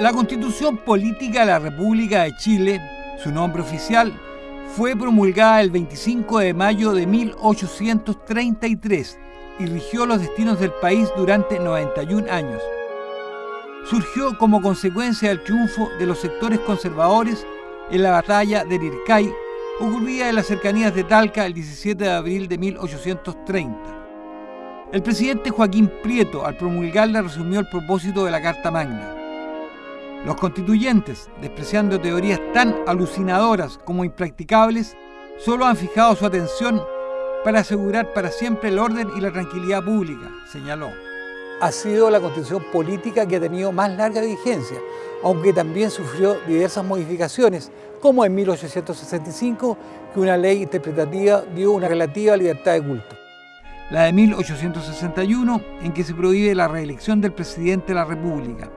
La Constitución Política de la República de Chile, su nombre oficial, fue promulgada el 25 de mayo de 1833 y rigió los destinos del país durante 91 años. Surgió como consecuencia del triunfo de los sectores conservadores en la batalla de Lircay, ocurrida en las cercanías de Talca el 17 de abril de 1830. El presidente Joaquín Prieto, al promulgarla, resumió el propósito de la Carta Magna los constituyentes, despreciando teorías tan alucinadoras como impracticables, solo han fijado su atención para asegurar para siempre el orden y la tranquilidad pública, señaló. Ha sido la constitución política que ha tenido más larga vigencia, aunque también sufrió diversas modificaciones, como en 1865, que una ley interpretativa dio una relativa libertad de culto. La de 1861, en que se prohíbe la reelección del presidente de la República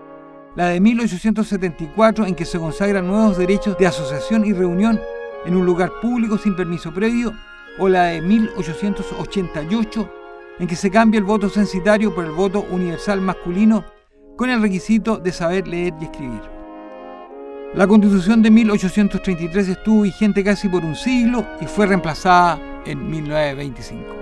la de 1874 en que se consagran nuevos derechos de asociación y reunión en un lugar público sin permiso previo, o la de 1888 en que se cambia el voto censitario por el voto universal masculino con el requisito de saber leer y escribir. La constitución de 1833 estuvo vigente casi por un siglo y fue reemplazada en 1925.